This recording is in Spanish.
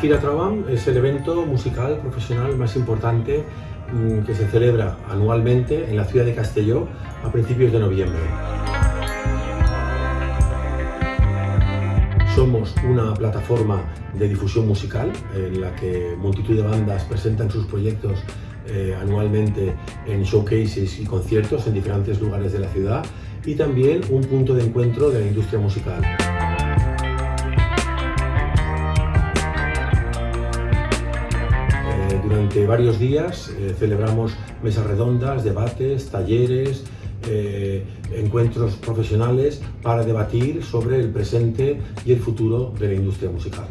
Gira Trabam es el evento musical profesional más importante mm, que se celebra anualmente en la ciudad de Castelló a principios de noviembre. Somos una plataforma de difusión musical en la que multitud de bandas presentan sus proyectos eh, anualmente en showcases y conciertos en diferentes lugares de la ciudad y también un punto de encuentro de la industria musical. Durante varios días eh, celebramos mesas redondas, debates, talleres, encuentros profesionales para debatir sobre el presente y el futuro de la industria musical.